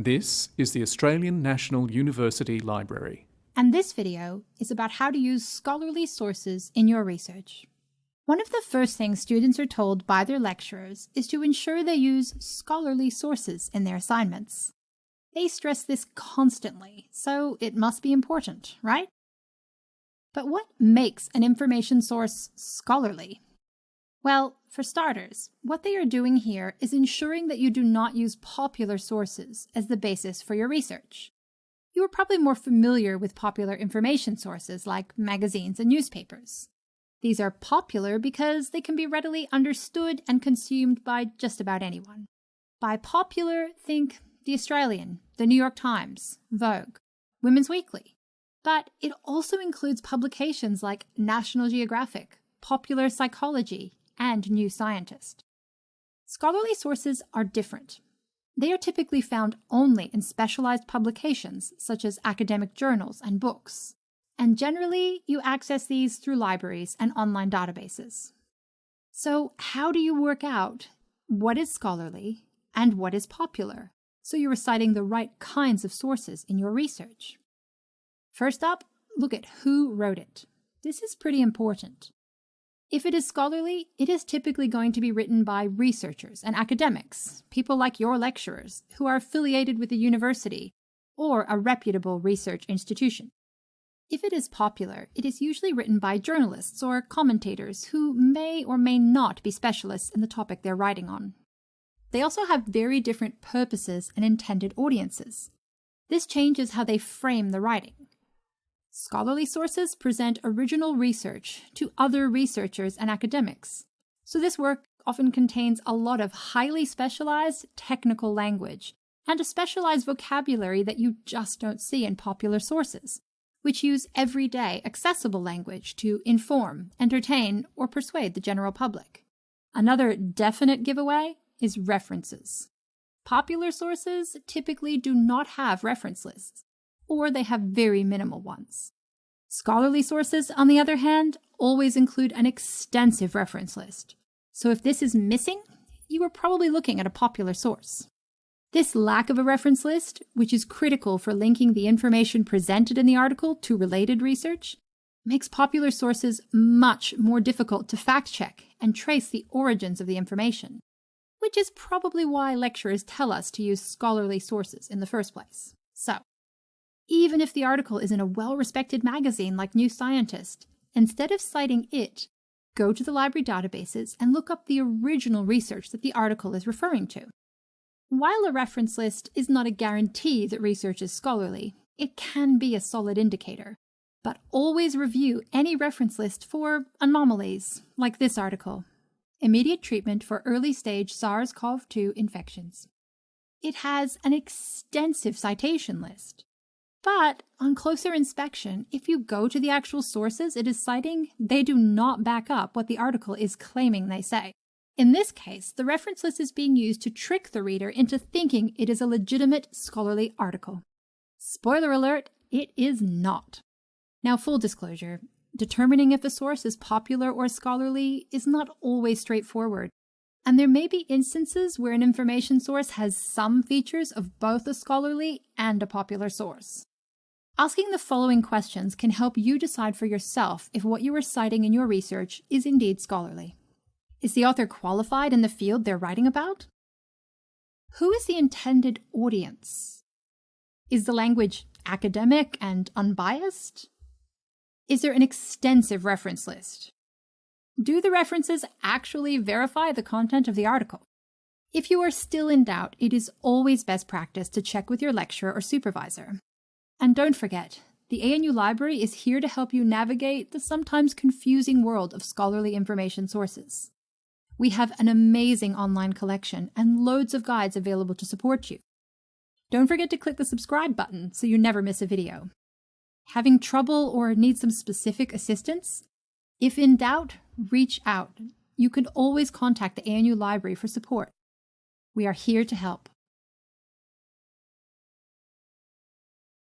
This is the Australian National University Library. And this video is about how to use scholarly sources in your research. One of the first things students are told by their lecturers is to ensure they use scholarly sources in their assignments. They stress this constantly, so it must be important, right? But what makes an information source scholarly? Well, for starters, what they are doing here is ensuring that you do not use popular sources as the basis for your research. You are probably more familiar with popular information sources like magazines and newspapers. These are popular because they can be readily understood and consumed by just about anyone. By popular, think The Australian, The New York Times, Vogue, Women's Weekly. But it also includes publications like National Geographic, Popular Psychology, and New Scientist. Scholarly sources are different. They are typically found only in specialized publications such as academic journals and books, and generally you access these through libraries and online databases. So how do you work out what is scholarly and what is popular so you're citing the right kinds of sources in your research? First up, look at who wrote it. This is pretty important. If it is scholarly, it is typically going to be written by researchers and academics, people like your lecturers, who are affiliated with a university or a reputable research institution. If it is popular, it is usually written by journalists or commentators who may or may not be specialists in the topic they're writing on. They also have very different purposes and intended audiences. This changes how they frame the writing. Scholarly sources present original research to other researchers and academics. So this work often contains a lot of highly specialized technical language and a specialized vocabulary that you just don't see in popular sources, which use everyday accessible language to inform, entertain, or persuade the general public. Another definite giveaway is references. Popular sources typically do not have reference lists, or they have very minimal ones. Scholarly sources, on the other hand, always include an extensive reference list. So if this is missing, you are probably looking at a popular source. This lack of a reference list, which is critical for linking the information presented in the article to related research, makes popular sources much more difficult to fact check and trace the origins of the information, which is probably why lecturers tell us to use scholarly sources in the first place. So, even if the article is in a well-respected magazine like New Scientist. Instead of citing it, go to the library databases and look up the original research that the article is referring to. While a reference list is not a guarantee that research is scholarly, it can be a solid indicator. But always review any reference list for anomalies, like this article. Immediate treatment for early stage SARS-CoV-2 infections. It has an extensive citation list. But on closer inspection, if you go to the actual sources it is citing, they do not back up what the article is claiming they say. In this case, the reference list is being used to trick the reader into thinking it is a legitimate scholarly article. Spoiler alert, it is not. Now, full disclosure, determining if a source is popular or scholarly is not always straightforward, and there may be instances where an information source has some features of both a scholarly and a popular source. Asking the following questions can help you decide for yourself if what you are citing in your research is indeed scholarly. Is the author qualified in the field they're writing about? Who is the intended audience? Is the language academic and unbiased? Is there an extensive reference list? Do the references actually verify the content of the article? If you are still in doubt, it is always best practice to check with your lecturer or supervisor. And don't forget, the ANU Library is here to help you navigate the sometimes confusing world of scholarly information sources. We have an amazing online collection and loads of guides available to support you. Don't forget to click the subscribe button so you never miss a video. Having trouble or need some specific assistance? If in doubt, reach out. You can always contact the ANU Library for support. We are here to help.